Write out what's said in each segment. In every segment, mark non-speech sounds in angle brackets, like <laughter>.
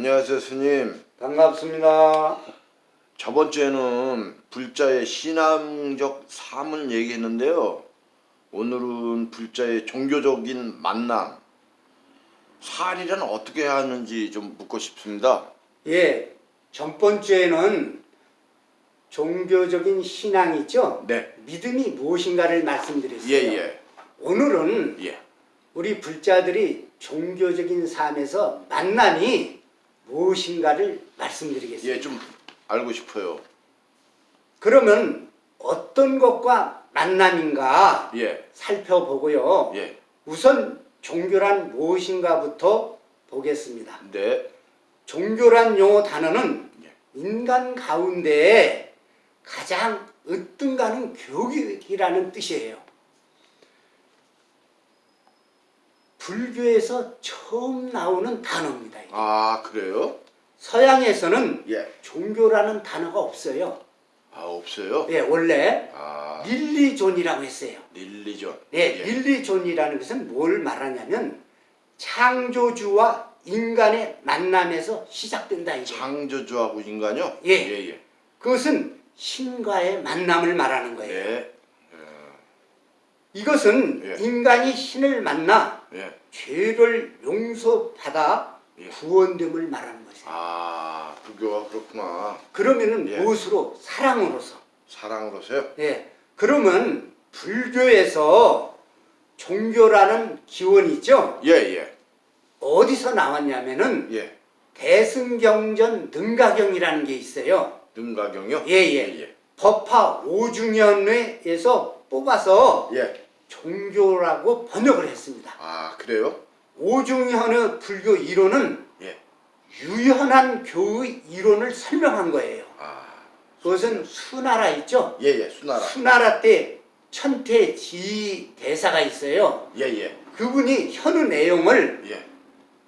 안녕하세요 스님 반갑습니다. 저번 주에는 불자의 신앙적 삶을 얘기했는데요 오늘은 불자의 종교적인 만남 살이란 어떻게 해야 하는지 좀 묻고 싶습니다 예, 전번 주에는 종교적인 신앙이죠. 네 믿음이 무엇인가를 말씀드렸어요. 예 예 오늘은 예. 우리 불자들이 종교적인 삶에서 만남이 무엇인가를 말씀드리겠습니다. 예, 좀 알고 싶어요 그러면 어떤 것과 만남인가 예, 살펴보고요. 예, 우선 종교란 무엇인가부터 보겠습니다. 네, 종교란 용어 단어는 예. 인간 가운데 가장 으뜸가는 교육이라는 뜻이에요. 불교에서 처음 나오는 단어입니다. 이게. 아 그래요? 서양에서는 예, 종교라는 단어가 없어요. 아 없어요? 예, 원래 아 religion이라고 했어요. religion 예, 예. religion이라는 것은 뭘 말하냐면 창조주와 인간의 만남에서 시작된다 이거예요. 창조주하고 인간요? 예. 예, 예. 그것은 신과의 만남을 말하는 거예요. 네, 이것은 예. 인간이 신을 만나 예. 죄를 용서받아 예. 구원됨을 말하는 것이에요. 아 불교가 그렇구나 그러면은 예. 무엇으로? 사랑으로서. 사랑으로서요? 예. 그러면 불교에서 종교라는 기원이 있죠? 예, 예, 어디서 나왔냐면은 예. 대승경전 능가경이라는 게 있어요. 능가경이요? 예, 예. 예, 법화 5중연회에서 뽑아서 예. 종교라고 번역을 했습니다. 아 그래요? 오중현의 불교 이론은 예. 유연한 교의 이론을 설명한 거예요. 아, 그것은 수나라 있죠? 예, 예. 수나라. 수나라 때 천태지 대사가 있어요. 예, 예, 그분이 현우 내용을 예,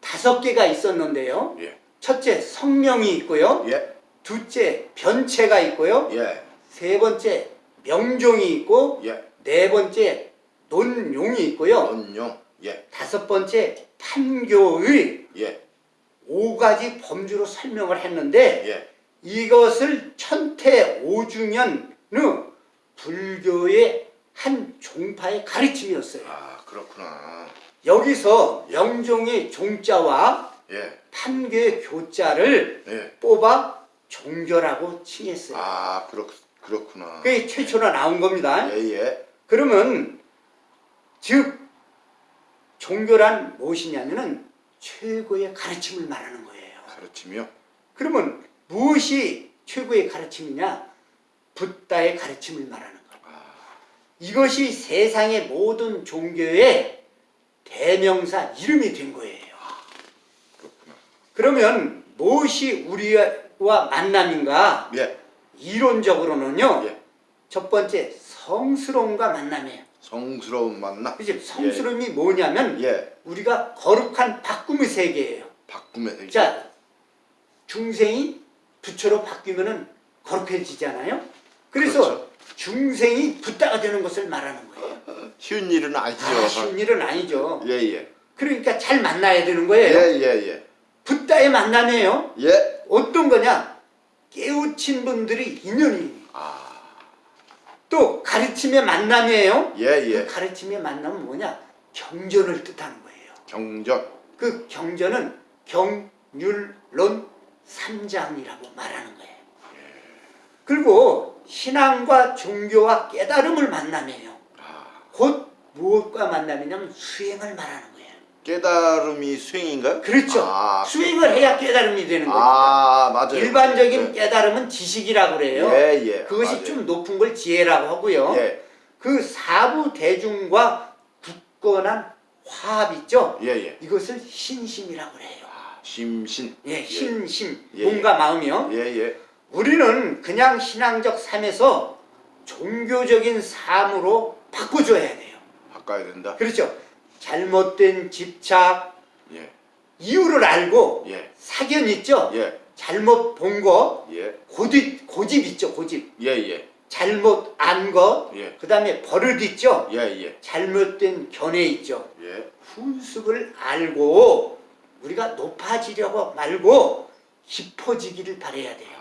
다섯 개가 있었는데요. 예, 첫째 성명이 있고요. 예, 둘째 변체가 있고요. 예, 세 번째 명종이 있고 예. 네 번째 논용이 있고요. 원용. 예, 다섯 번째 판교의 예, 오 가지 범주로 설명을 했는데 예. 이것을 천태 오중현의 불교의 한 종파의 가르침이었어요. 아 그렇구나. 여기서 명종의 종자와 예, 판교의 교자를 예. 뽑아 종교라고 칭했어요. 아 그렇 그렇구나. 그게 최초로 나온 겁니다. 예, 예, 그러면 즉 종교란 무엇이냐면은 최고의 가르침을 말하는 거예요. 가르침이요. 그러면 무엇이 최고의 가르침이냐? 붓다의 가르침을 말하는 거예요. 아, 이것이 세상의 모든 종교의 대명사 이름이 된 거예요. 그렇구나. 그러면 무엇이 우리와 만남인가? 예, 이론적으로는요. 예. 첫 번째 성스러움과 만남이에요. 성스러운 만남. 그지? 성스러움이 뭐냐면 예, 우리가 거룩한 바꿈의 세계예요. 바꿈의 세계. 자, 중생이 부처로 바뀌면은 거룩해지잖아요. 그래서 그렇죠. 중생이 붓다가 되는 것을 말하는 거예요. <laughs> 쉬운 일은 아니죠. 아, 쉬운 일은 아니죠. 예, 예, 그러니까 잘 만나야 되는 예, 거예요. 예, 예, 붓다의 만남이에요. 예. 어떤 거냐? 깨우친 분들이 인연이. 아, 또 가르침의 만남이에요. 예, 그 예. 가르침의 만남은 뭐냐? 경전을 뜻하는 거예요. 경전. 그 경전은 경률론 삼장이라고 말하는 거예요. 그리고 신앙과 종교와 깨달음을 만남이에요. 아, 곧 무엇과 만남이냐면 수행을 말하는 거예요. 깨달음이 수행인가요? 그렇죠. 아, 수행을 해야 깨달음이 되는 거예요. 아, 맞아요. 일반적인 예. 깨달음은 지식이라고 그래요. 예, 예. 그것이 맞아요. 좀 높은 걸 지혜라고 하고요. 예, 그 사부 대중과 굳건한 화합 있죠? 예, 예. 이것을 신심이라고 그래요. 아, 심신. 예, 신심, 예, 몸과 마음이요. 예, 예. 우리는 그냥 신앙적 삶에서 종교적인 삶으로 바꿔줘야 돼요. 바꿔야 된다. 그렇죠. 잘못된 집착, 예, 이유를 알고 예, 사견 있죠? 예, 잘못 본 거, 예, 고집, 고집 있죠, 고집. 예, 예, 잘못 안 것, 예, 그 다음에 버릇 있죠? 예, 예, 잘못된 견해 있죠? 예, 훈습을 알고 우리가 높아지려고 말고 깊어지기를 바래야 돼요.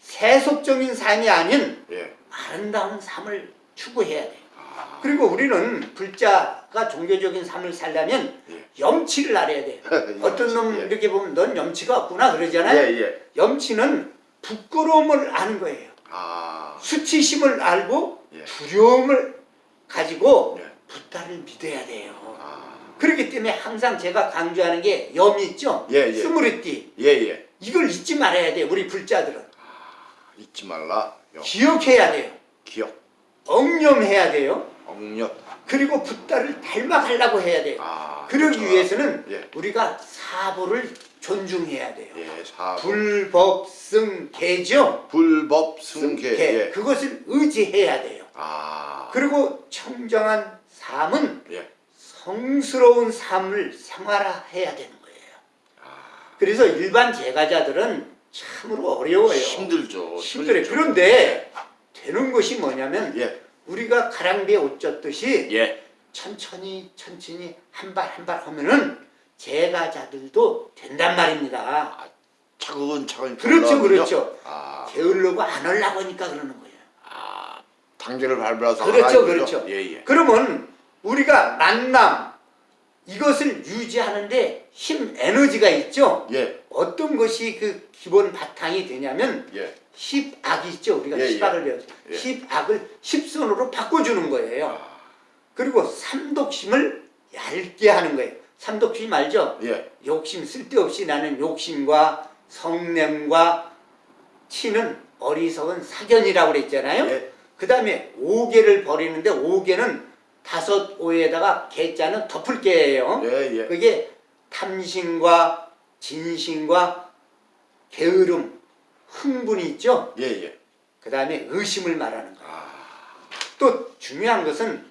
세속적인 삶이 아닌 예. 아름다운 삶을 추구해야 돼요. 아, 그리고 우리는 불자가 종교적인 삶을 살려면 예. 염치를 알아야 돼요. <laughs> 어떤 놈 예. 이렇게 보면 넌 염치가 없구나 그러잖아요. 예, 예. 염치는 부끄러움을 아는 거예요. 아, 수치심을 알고 예. 두려움을 가지고 예. 부다를 믿어야 돼요. 아, 그렇기 때문에 항상 제가 강조하는 게 염이 있죠. 예, 예. 스무리띠 예, 예. 이걸 잊지 말아야 돼요. 우리 불자들은 잊지 말라. 요. 기억해야 돼요. 기억, 억념해야 돼요. 억력. 그리고 부다를 닮아가려고 해야 돼요. 아, 그러기 그렇죠. 위해서는 예. 우리가 사보를 존중해야 돼요. 예, 사 불법승계죠. 불법 승계. 계. 예. 그것을 의지해야 돼요. 아, 그리고 청정한 삶은 예. 성스러운 삶을 생활해야 되는 거예요. 아. 그래서 일반 제가자들은 참으로 어려워요. 힘들죠. 힘들어요. 힘들죠. 그런데 되는 것이 뭐냐면 예, 우리가 가랑비에 옷 젖듯이 예. 천천히 천천히 한 발 한 발 하면은 제가자들도 된단 말입니다. 차근차근. 그렇죠. 그렇죠. 아, 게으르고 안 하려고 하니까 그러는 거예요. 아, 단계를 밟아서. 그렇죠? 그렇죠. 예, 예. 그러면 우리가 만남 이것을 유지하는데 힘 에너지가 있죠. 예, 어떤 것이 그 기본 바탕이 되냐면 예. 십악이 있죠. 우리가 예, 예. 십악을 배웠죠. 예. 십악을 십선으로 바꿔주는 거예요. 아, 그리고 삼독심을 얇게 하는 거예요. 삼독심 알죠? 예, 욕심 쓸데없이 나는 욕심과 성냄과 치는 어리석은 사견이라고 그랬잖아요. 예. 그 다음에 오개를 버리는데 오개는 다섯 오에다가 개자는 덮을 개예요. 예, 예. 그게 탐심과 진심과 게으름, 흥분이 있죠. 예, 예. 그 다음에 의심을 말하는 거예요. 아, 또 중요한 것은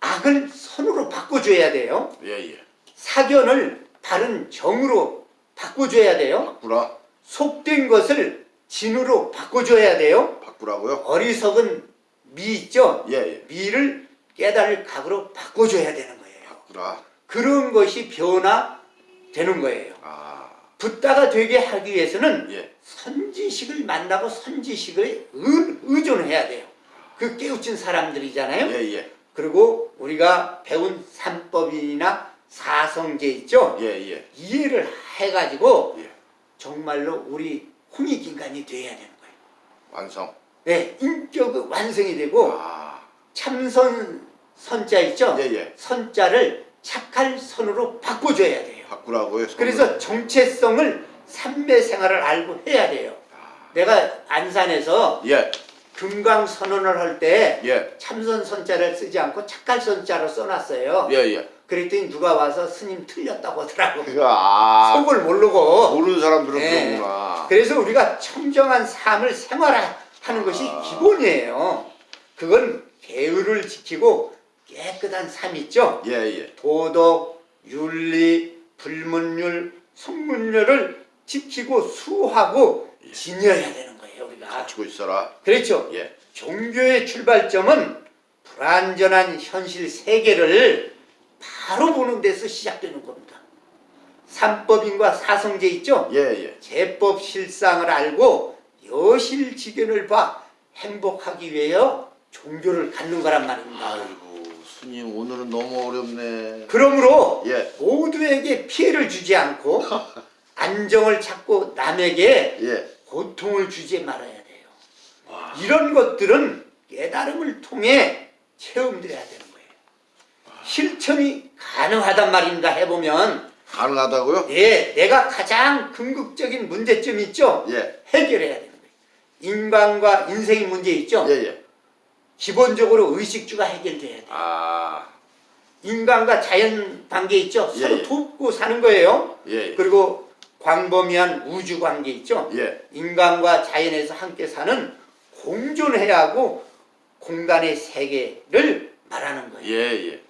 악을 선으로 바꿔줘야 돼요. 예, 예. 사견을 바른 정으로 바꿔줘야 돼요. 바꾸라. 속된 것을 진으로 바꿔줘야 돼요. 바꾸라고요? 어리석은 미 있죠. 예, 예. 미를 깨달을 각으로 바꿔줘야 되는 거예요. 바꾸라. 그런 것이 변화되는 거예요. 아, 붓다가 되게 하기 위해서는 예. 선지식을 만나고 선지식을 의, 의존해야 돼요. 그 깨우친 사람들이잖아요. 예, 예. 그리고 우리가 배운 삼법이나 사성제 있죠. 예, 예. 이해를 해가지고 예. 정말로 우리 홍익인간이 돼야 되는 거예요. 완성. 네, 인격 완성이 되고 아, 참선 선자 있죠. 예, 예. 선자를 착할 선으로 바꿔줘야 돼요. 바꾸라고요? 선을? 그래서 정체성을 삼매 생활을 알고 해야 돼요. 아, 내가 안산에서 예, 금강 선언을 할때 예. 참선 선자를 쓰지 않고 착할 선자로 써놨어요. 예, 예. 그랬더니 누가 와서 스님 틀렸다고 하더라고. 그, 아, 속을 모르고. 모르는 사람들은 네. 그러구나. 그래서 우리가 청정한 삶을 생활하는 것이 아. 기본이에요. 그건 계율을 지키고 깨끗한 삶 있죠. 예, 예. 도덕, 윤리, 불문율, 성문율을 지키고 수하고 예. 지녀야 되는 거예요, 우리가. 갖추고 있어라. 그렇죠. 예. 종교의 출발점은 불완전한 현실 세계를 바로 보는 데서 시작되는 겁니다. 삼법인과 사성제 있죠? 예, 예. 제법 실상을 알고 여실지견을 봐 행복하기 위하여 종교를 갖는 거란 말입니다. 아이고, 오늘은 너무 어렵네. 그러므로 예, 모두에게 피해를 주지 않고 <laughs> 안정을 찾고 남에게 예. 고통을 주지 말아야 돼요. 와. 이런 것들은 깨달음을 통해 체험돼야 되는 거예요. 실천이 가능하단 말입니다. 해보면 가능하다고요? 예, 내가 가장 궁극적인 문제점 있죠? 예, 해결해야 되는 거예요. 인간과 인생의 문제 있죠? 예, 예. 기본적으로 의식주가 해결돼야 돼요. 아, 인간과 자연 관계 있죠? 예, 서로 예. 돕고 사는 거예요. 예, 그리고 광범위한 우주 관계 있죠? 예. 인간과 자연에서 함께 사는 공존해야 하고 공간의 세계를 말하는 거예요. 예, 예.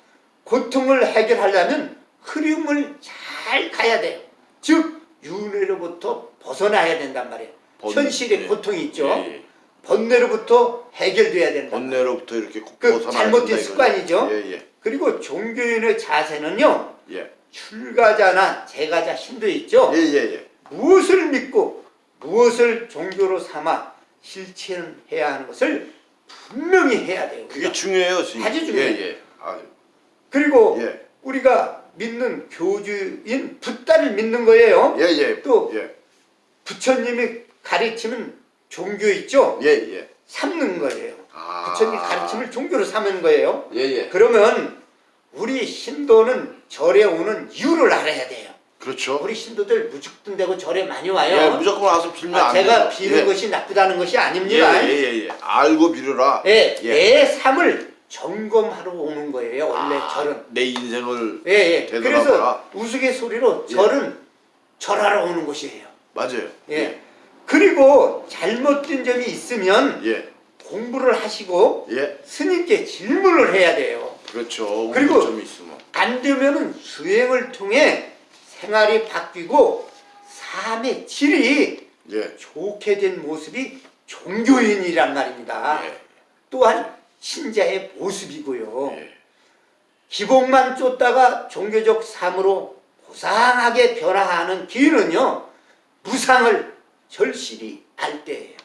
고통을 해결하려면 흐름을 잘 가야 돼요. 즉 윤회로부터 벗어나야 된단 말이에요. 번- 현실의 예. 고통이 있죠. 번뇌로부터 해결돼야 된다. 번뇌로부터 이렇게 그 잘못된? 습관이죠. 예, 예. 그리고 종교인의 자세는요. 예. 출가자나 제가자 신도 있죠. 예, 예, 예. 무엇을 믿고 무엇을 종교로 삼아 실천해야 하는 것을 분명히 해야 돼요. 그게. 중요해요, 스님. 아주 중요해요. 예, 예. 아, 그리고 예. 우리가 믿는 교주인 붓다를 믿는 거예요. 예, 예. 또 예. 부처님이 가르치는 종교 있죠. 예, 예. 삼는 거예요. 아. 부처님 가르침을 종교로 삼은 거예요. 예, 예. 그러면 우리 신도는 절에 오는 이유를 알아야 돼요. 그렇죠. 우리 신도들 무죽든 되고 절에 많이 와요. 예, 무조건 와서 빌면 아, 안 제가. 비는 예. 것이 나쁘다는 것이 예, 아닙니다. 예, 예, 예. 알고 빌어라. 예, 예. 내 삶을 점검하러 오는 거예요. 원래 아, 절은. 내 인생을 예, 예. 되돌아봐라. 그래서 우스갯소리로 예. 절은 절하러 오는 곳이에요. 맞아요. 예. 그리고 잘못된 점이 있으면 예. 공부를 하시고 예. 스님께 질문을 해야 돼요. 그렇죠. 그리고-. 안 되면은 수행을 통해 생활이 바뀌고 삶의 질이 예. 좋게 된 모습이 종교인이란 말입니다. 예. 또한 신자의 모습이고요. 예. 기복만 쫓다가 종교적 삶으로 고상하게 변화하는 기회는요 무상을 절실히 알 때예요.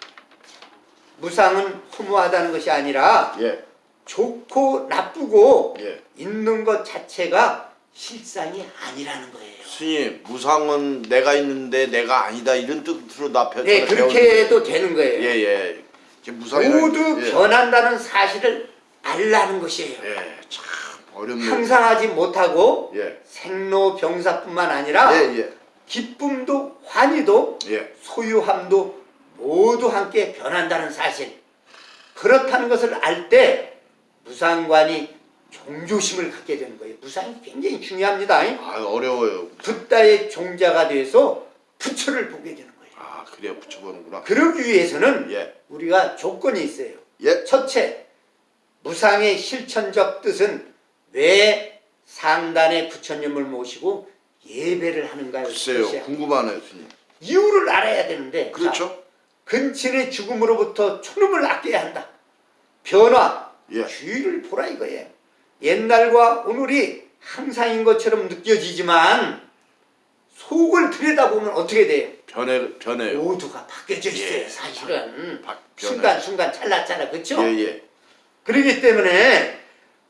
무상은 허무하다는 것이 아니라 예. 좋고 나쁘고 예. 있는 것 자체가 실상이 아니라는 거예요. 스님, 무상은 내가 있는데 내가 아니다 이런 뜻으로 나 편. 네, 그렇게 해도 되는 거예요. 예, 예. 무상이라는 모두 게- 예. 변한다는 사실을 알라는 것이에요. 예. 참 어렵네요. 항상 하지 못하고 예. 생로병사뿐만 아니라 예, 예. 기쁨도 환희도 예. 소유함도 모두 함께 변한다는 사실 그렇다는 것을 알 때 무상관이 종조심을 갖게 되는 거예요 무상이 굉장히 중요합니다 아, 어려워요. 붓다의 종자가 돼서 부처를 보게 되는 거예요 아, 그래야 붙여보는구나. 그러기 위해서는 예. 우리가 조건이 있어요 예. 첫째 무상의 실천적 뜻은 왜 상단의 부처님을 모시고 예배를 하는가요? 글쎄요. 궁금하네요, 스님. 이유를 알아야 되는데 자, 그렇죠? 근친의 죽음으로부터 촌음을 아껴야 한다. 변화, 예. 주의를 보라 이거예요. 옛날과 오늘이 항상인 것처럼 느껴지지만 속을 들여다보면 어떻게 돼요? 변해 변해요. 모두가 바뀌어져 있어요. 예. 사실은 바-. 순간순간 찰나찰나 그렇죠? 예, 예. 그렇기 때문에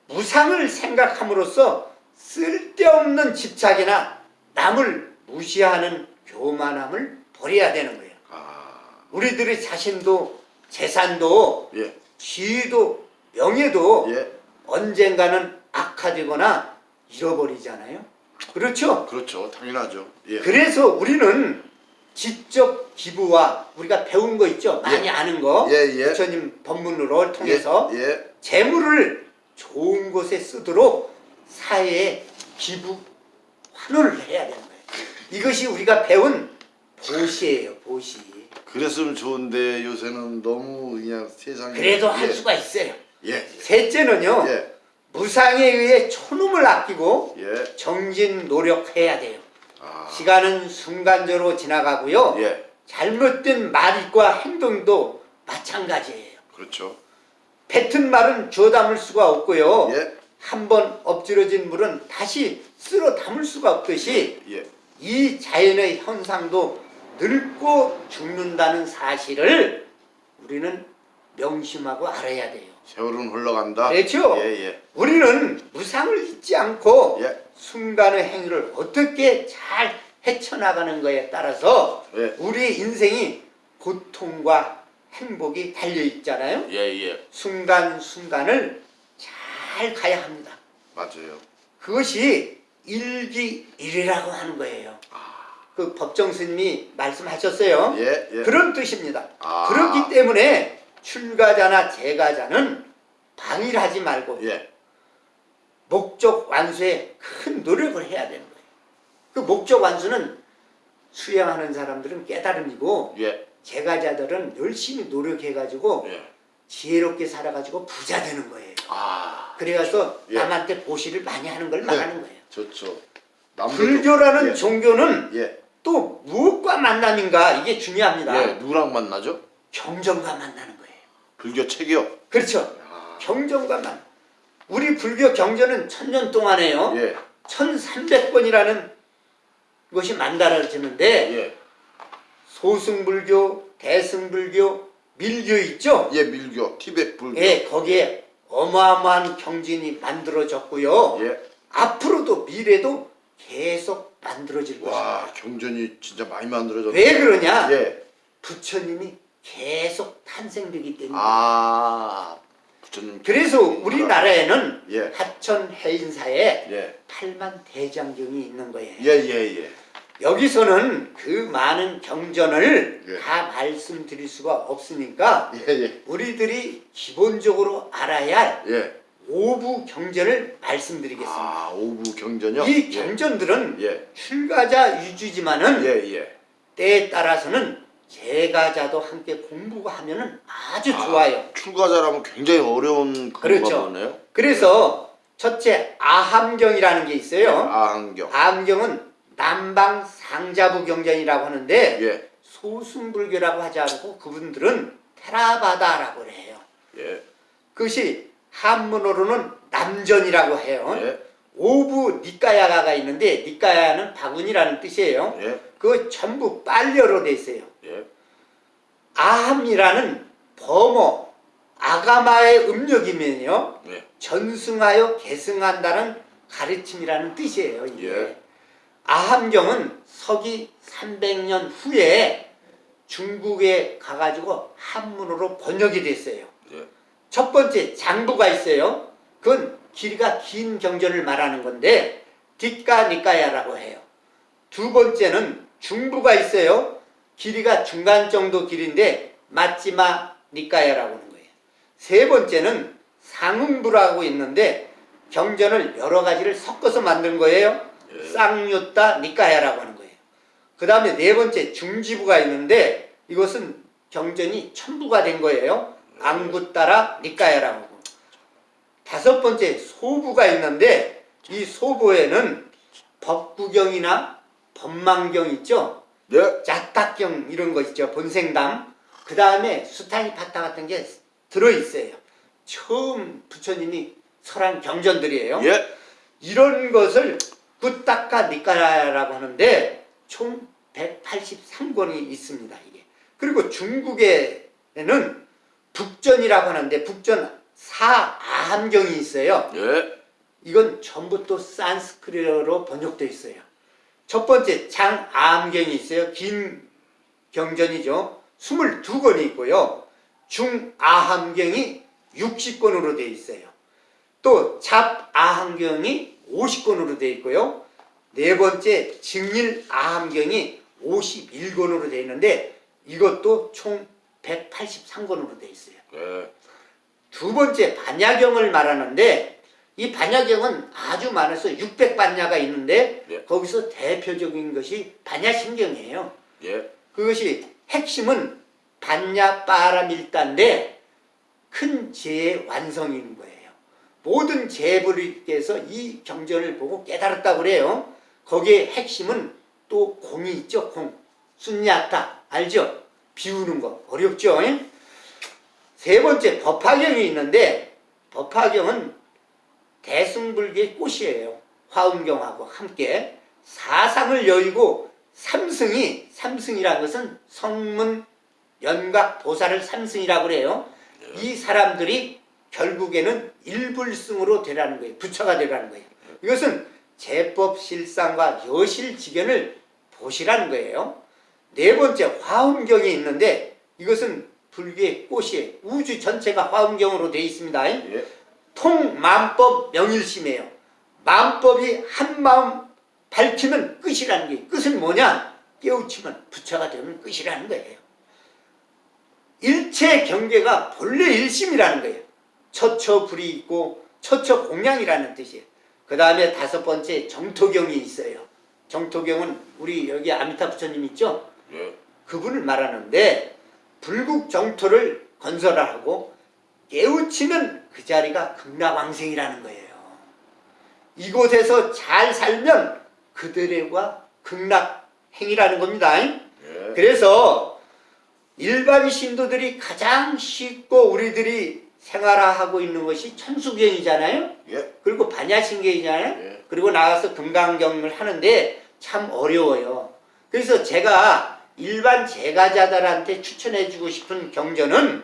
무상을 생각함으로써 쓸데없는 집착이나 남을 무시하는 교만함을 버려야 되는 거예요. 아, 우리들의 자신도 재산도 예. 지위도 명예도 예. 언젠가는 악화되거나 잃어버리잖아요. 그렇죠? 그렇죠. 당연하죠. 예. 그래서 우리는 지적 기부와 우리가 배운 거 있죠? 많이 예. 아는 거 예, 예. 부처님 법문으로 통해서. 재물을 좋은 곳에 쓰도록 사회에 기부 환원을 해야 되는 거예요. 이것이 우리가 배운 보시예요, 보시. 그랬으면 좋은데 요새는 너무 그냥 세상에 그래도 예. 할 수가 있어요. 예. 셋째는요, 예. 무상에 의해 촌음을 아끼고 예. 정진 노력해야 돼요. 아. 시간은 순간적으로 지나가고요. 예. 잘못된 말과 행동도 마찬가지예요. 그렇죠. 뱉은 말은 주워 담을 수가 없고요. 예. 한번 엎질러진 물은 다시 쓸어 담을 수가 없듯이 예. 이 자연의 현상도 늙고 죽는다는 사실을 우리는 명심하고 알아야 돼요. 세월은 흘러간다. 그렇죠? 예, 예. 우리는 무상을 잊지 않고 예. 순간의 행위를 어떻게 잘 헤쳐나가는 거에 따라서 예. 우리 인생이 고통과 행복이 달려 있잖아요. 예, 예. 순간순간을 잘 가야 합니다. 맞아요. 그것이 일기일이라고 하는 거예요. 그 법정 스님이 말씀하셨어요. 예, 예. 그런 뜻입니다. 아. 그렇기 때문에 출가자나 재가자는 방일하지 말고 예. 목적 완수에 큰 노력을 해야 되는 거예요. 그 목적 완수는 수행하는 사람들은 깨달음이고 예. 재가자들은 열심히 노력해가지고 예. 지혜롭게 살아가지고 부자 되는 거예요. 아. 그래서 예. 남한테 보시를 많이 하는 걸 말하는 거예요. 좋죠. 불교라는 예. 종교는 예. 또 무엇과 만남인가 이게 중요합니다. 예. 누구랑 만나죠? 경전과 만나는 거예요. 불교 책이요. 그렇죠. 아. 경전과 만. 우리 불교 경전은 천년 동안에요. 예. 1300번이라는 것이 만들어지는데 예. 소승불교, 대승불교, 밀교 있죠? 예, 밀교, 티베트 불교. 예, 거기에 어마어마한 경진이 만들어졌고요. 예. 앞으로도 미래도 계속 만들어질 것입니다. 와, 경전이 진짜 많이 만들어졌네. 왜 그러냐? 예. 부처님이 계속 탄생되기 때문에. 아, 부처님. 그래서 우리나라에는 예. 하천 해인사에 예. 8만 대장경이 있는 거예요. 예, 예, 예. 여기서는 그 많은 경전을 예. 다 말씀드릴 수가 없으니까 예, 예. 우리들이 기본적으로 알아야 할 예. 오부 경전을 말씀드리겠습니다. 아, 오부 경전이요? 이 예. 경전들은 예. 출가자 유주지만은 예, 예. 때에 따라서는 제가자도 함께 공부하면은 아주 아, 좋아요. 출가자라면 굉장히 어려운 그렇죠. 보네요. 그래서 첫째 아함경이라는 게 있어요. 아한경. 아함경은 남방 상자부 경전이라고 하는데 예. 소승불교라고 하지 않고 그분들은 테라바다라고 해요. 예. 그것이 한문어로는 남전이라고 해요. 예. 오부 니까야가가 있는데 니까야는 바구니라는 뜻이에요. 예. 그거 전부 빨려로 돼 있어요. 예. 아함이라는 범어 아가마의 음력이면요 예. 전승하여 계승한다는 가르침이라는 뜻이에요. 이게. 예. 아함경은 서기 300년 후에 중국에 가가지고 한문으로 번역이 됐어요. 예. 첫 번째 장부가 있어요. 그건 길이가 긴 경전을 말하는 건데 뒷가 니까야라고 해요. 두 번째는 중부가 있어요. 길이가 중간 정도 길인데 맞지마 니까야라고 하는 거예요. 세 번째는 상응부라고 있는데 경전을 여러 가지를 섞어서 만든 거예요. 예. 쌍유따 니까야라고 하는 거예요. 그 다음에 네 번째 중지부가 있는데 이것은 경전이 첨부가 된 거예요. 앙구따라 니까야라고 하고 다섯 번째 소부가 있는데 이 소부에는 법구경이나 법망경 있죠. 예. 자탁경 이런 거 있죠. 본생담. 그 다음에 수타니파타 같은 게 들어있어요. 처음 부처님이 설한 경전들이에요. 예. 이런 것을 꾸따까 니까라라고 하는데 총 183권이 있습니다. 이게. 그리고 중국에는 북전이라고 하는데 북전 사아함경이 있어요. 예. 이건 전부 또 산스크리트로 번역되어 있어요. 첫 번째 장아함경이 있어요. 긴 경전이죠. 22권이 있고요. 중아함경이 60권으로 되어 있어요. 또 잡아함경이 50권으로 되어 있고요. 네 번째 증일 아함경이 51권으로 되어 있는데 이것도 총 183권으로 되어 있어요. 예. 두 번째 반야경을 말하는데 이 반야경은 아주 많아서 600반야가 있는데 예. 거기서 대표적인 것이 반야심경이에요. 예. 그것이 핵심은 반야빠라밀다인데 큰 죄의 완성인 거예요. 모든 재불이께서 이 경전을 보고 깨달았다고 그래요. 거기에 핵심은 또 공이 있죠. 공. 순야타 알죠? 비우는 거 어렵죠? 잉? 세 번째 법화경이 있는데 법화경은 대승불교의 꽃이에요. 화엄경하고 함께 사상을 여의고 삼승이 삼승이라는 것은 성문 연각 보살을 삼승이라고 그래요. 이 사람들이 결국에는 일불승으로 되라는 거예요. 부처가 되라는 거예요. 이것은 제법 실상과 여실 지견을 보시라는 거예요. 네 번째 화엄경이 있는데 이것은 불교의 꽃이 우주 전체가 화엄경으로 되어 있습니다. 예. 통만법 명일심이에요. 만법이 한 마음 밝히면 끝이라는 게 끝은 뭐냐? 깨우치면 부처가 되면 끝이라는 거예요. 일체 경계가 본래 일심이라는 거예요. 처처 불이 있고 처처 공양이라는 뜻이에요. 그 다음에 다섯 번째 정토경이 있어요. 정토경은 우리 여기 아미타 부처님 있죠? 예. 그분을 말하는데 불국 정토를 건설하고 깨우치면 그 자리가 극락왕생이라는 거예요. 이곳에서 잘 살면 그들과 극락행이라는 겁니다. 예. 그래서 일반 신도들이 가장 쉽고 우리들이 생활하고 있는 것이 천수경이잖아요. 예. 그리고 반야신경이잖아요. 예. 그리고 나가서 금강경을 하는데 참 어려워요. 그래서 제가 일반 제가자들한테 추천해주고 싶은 경전은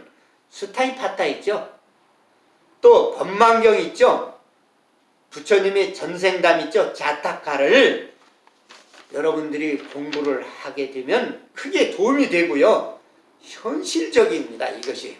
스타이파타 있죠. 또 법망경 있죠. 부처님의 전생담 있죠. 자타카를 여러분들이 공부를 하게 되면 크게 도움이 되고요. 현실적입니다. 이것이.